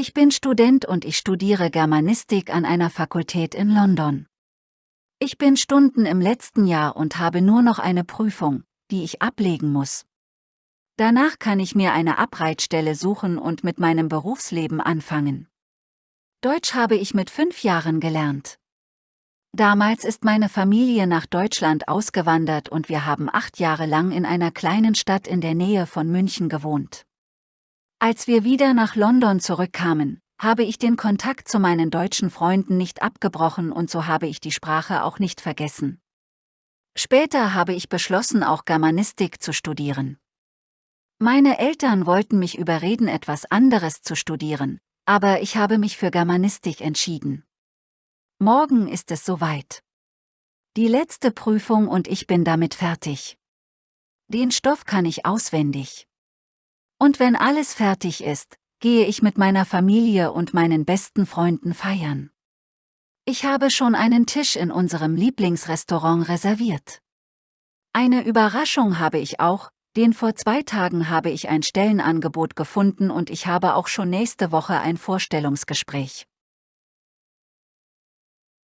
Ich bin Student und ich studiere Germanistik an einer Fakultät in London. Ich bin Stunden im letzten Jahr und habe nur noch eine Prüfung, die ich ablegen muss. Danach kann ich mir eine Abreitstelle suchen und mit meinem Berufsleben anfangen. Deutsch habe ich mit fünf Jahren gelernt. Damals ist meine Familie nach Deutschland ausgewandert und wir haben acht Jahre lang in einer kleinen Stadt in der Nähe von München gewohnt. Als wir wieder nach London zurückkamen, habe ich den Kontakt zu meinen deutschen Freunden nicht abgebrochen und so habe ich die Sprache auch nicht vergessen. Später habe ich beschlossen, auch Germanistik zu studieren. Meine Eltern wollten mich überreden, etwas anderes zu studieren, aber ich habe mich für Germanistik entschieden. Morgen ist es soweit. Die letzte Prüfung und ich bin damit fertig. Den Stoff kann ich auswendig. Und wenn alles fertig ist, gehe ich mit meiner Familie und meinen besten Freunden feiern. Ich habe schon einen Tisch in unserem Lieblingsrestaurant reserviert. Eine Überraschung habe ich auch, denn vor zwei Tagen habe ich ein Stellenangebot gefunden und ich habe auch schon nächste Woche ein Vorstellungsgespräch.